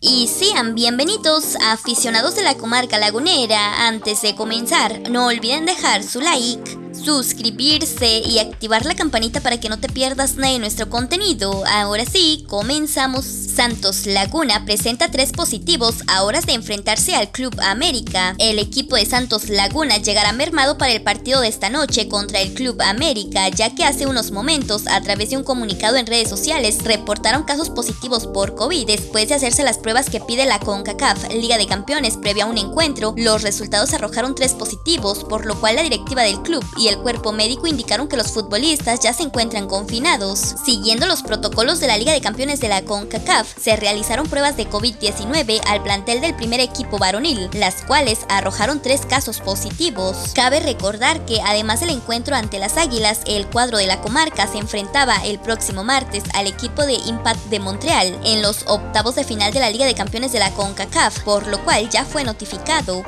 Y sean bienvenidos aficionados de la comarca lagunera. Antes de comenzar, no olviden dejar su like suscribirse y activar la campanita para que no te pierdas nada de nuestro contenido. Ahora sí, comenzamos. Santos Laguna presenta tres positivos a horas de enfrentarse al Club América. El equipo de Santos Laguna llegará mermado para el partido de esta noche contra el Club América, ya que hace unos momentos, a través de un comunicado en redes sociales, reportaron casos positivos por COVID después de hacerse las pruebas que pide la CONCACAF, Liga de Campeones, previo a un encuentro. Los resultados arrojaron tres positivos, por lo cual la directiva del club y el cuerpo médico indicaron que los futbolistas ya se encuentran confinados. Siguiendo los protocolos de la Liga de Campeones de la CONCACAF, se realizaron pruebas de COVID-19 al plantel del primer equipo varonil, las cuales arrojaron tres casos positivos. Cabe recordar que además del encuentro ante las Águilas, el cuadro de la comarca se enfrentaba el próximo martes al equipo de Impact de Montreal en los octavos de final de la Liga de Campeones de la CONCACAF, por lo cual ya fue notificado.